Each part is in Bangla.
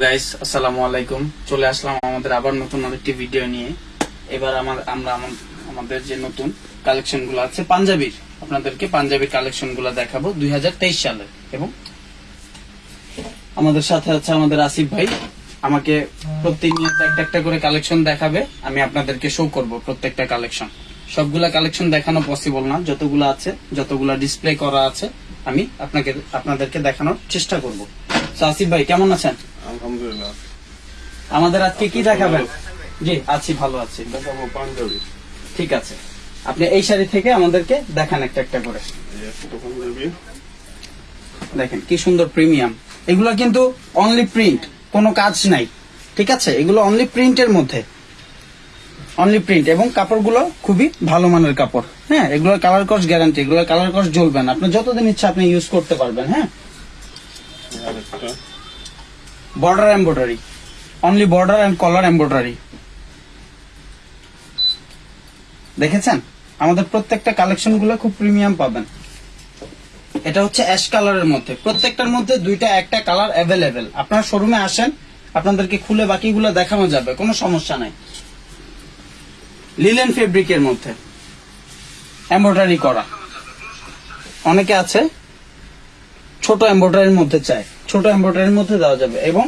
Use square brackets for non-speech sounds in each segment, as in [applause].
গাইস চলে আসলাম আমাদের আবার নতুন আরেকটি ভিডিও নিয়ে। এবার আমার আমরা আমা- আমাদের যে নতুন আছে, পাঞ্জাবির। আপনাদেরকে পাঞ্জাবির দেখাবো দুই সালে। এবং আমাদের সাথে আছে আমাদের আসিফ ভাই। আমাকে প্রতিনিয়ত একটা একটা করে কালেকশন দেখাবে। আমি আপনাদেরকে শো করব প্রত্যেকটা কালেকশন সবগুলা কালেকশন দেখানো পসিবল না। যতগুলো আছে, যতগুলা ডিসপ্লে করা আছে, আমি আপনাকে আপনাদেরকে দেখানোর চেষ্টা করব। আসিফ ভাই, কেমন আছেন? আলহামদুলিল্লাহ। আমাদের আজকে কি দেখাবেন? জি আছি ভালো আছি। দেখাবো পাঞ্জাবি। ঠিক আছে। আপনি এই শাড়ি থেকে আমাদেরকে দেখান একটা একটা করে। দেখেন কি সুন্দর প্রিমিয়াম। এগুলো কিন্তু অনলি প্রিন্ট কোনো কাজ নাই। ঠিক আছে? এগুলো অনলি প্রিন্টের মধ্যে। অনলি প্রিন্ট এবং কাপড়গুলো খুবই ভালো মানের কাপড়। হ্যাঁ এগুলো কালার কস গ্যারান্টি এগুলো কালার কস জ্বলবে না। আপনি যতদিন ইচ্ছা আপনি ইউজ করতে পারবেন হ্যাঁ? Border embroidery only border and collar embroidery দেখেছেন? আমাদের প্রত্যেকটা কালেকশনগুলো খুব প্রিমিয়াম পাবেন। এটা হচ্ছে অ্যাশ কালারের মধ্যে। প্রত্যেকটার মধ্যে দুইটা, একটা কালার অ্যাভেলেবেল আপনার শোরুমে আসেন, আপনাদেরকে খুলে বাকিগুলো দেখানো যাবে, কোনো সমস্যা নাই। লিলেন ফেব্রিকের মধ্যে। এমব্রয়ডারি করা। অনেকে আছে, ছোট এমব্রয়ডারির মধ্যে চায়। ছোট এমব্রয়ডারির মধ্যে দেওয়া যাবে এবং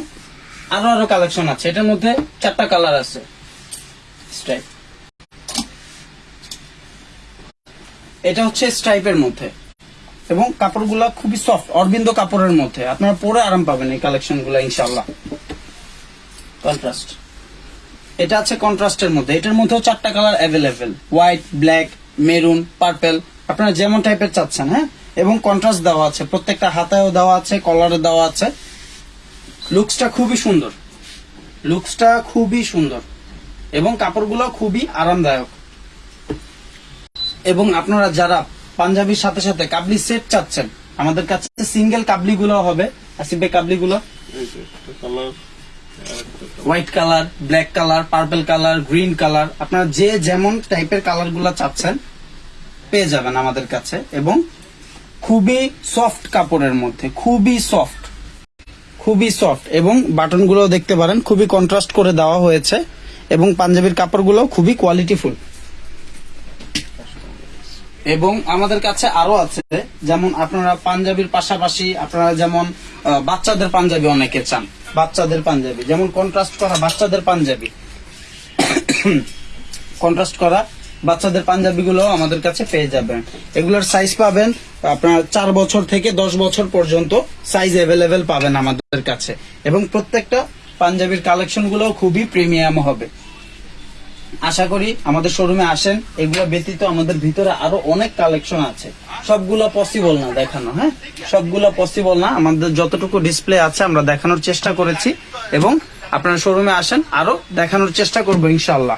আরও আরও কালেকশন আছে। এটার মধ্যে চারটা কালার আছে। স্ট্রাইপ এটা হচ্ছে স্ট্রাইপের মধ্যে। এবং কাপড়গুলা খুবই সফট অরবিন্দ কাপড়ের মধ্যে। আপনারা পরে আরাম পাবেন এই কালেকশনগুলা ইনশাল্লাহ কন্ট্রাস্ট এটা আছে কন্ট্রাস্টের মধ্যে। এটার মধ্যেও চারটা colour available white black maroon purple আপনারা যেমন টাইপের চাচ্ছেন হ্যাঁ? এবং কন্ট্রাস্ট দেওয়া আছে। প্রত্যেকটা হাতায়ও দেওয়া আছে কলারে দেওয়া আছে। লুকসটা খুবই সুন্দর। লুকসটা খুবই সুন্দর। এবং কাপড়গুলো খুবই আরামদায়ক। এবং আপনারা যারা পাঞ্জাবির সাথে সাথে কাবলি সেট চাচ্ছেন, আমাদের কাছে সিঙ্গেল কাবলি গুলো হবে। আসিফে কাবলি গুলো এই যে একটা কালার আর একটা colour white colour black colour purple colour green colour আপনারা যে যেমন টাইপের কালারগুলা চাচ্ছেন, পেয়ে যাবেন আমাদের কাছে। এবং খুবই সফট কাপড়ের মধ্যে, খুবই সফট খুবই সফট এবং বাটনগুলো দেখতে পারেন, খুবই কন্ট্রাস্ট করে দেওয়া হয়েছে এবং পাঞ্জাবির কাপড়গুলো খুবই কোয়ালিটিফুল এবং আমাদের কাছে আরও আছে, যেমন আপনারা পাঞ্জাবির পাশাপাশি আপনারা যেমন বাচ্চাদের পাঞ্জাবি অনেকে চান, বাচ্চাদের পাঞ্জাবি, যেমন কন্ট্রাস্ট করা বাচ্চাদের পাঞ্জাবি। [coughs] কন্ট্রাস্ট করা বাচ্চাদের পাঞ্জাবি গুলো আমাদের কাছে পেয়ে যাবেন। এগুলোর সাইজ পাবেন আপনার চার বছর থেকে দশ বছর পর্যন্ত সাইজ অ্যাভেলেবেল পাবেন আমাদের কাছে। এবং প্রত্যেকটা পাঞ্জাবির কালেকশনগুলো খুবই প্রিমিয়াম হবে। আশা করি আমাদের শোরুমে আসেন, এগুলো ব্যতীত আমাদের ভিতরে আরও অনেক কালেকশন আছে। সবগুলো পসিবল না দেখানো হ্যাঁ? সবগুলো পসিবল না। আমাদের যতটুকু ডিসপ্লে আছে আমরা দেখানোর চেষ্টা করেছি। এবং আপনারা শোরুমে আসেন, আরও দেখানোর চেষ্টা করব ইনশাল্লাহ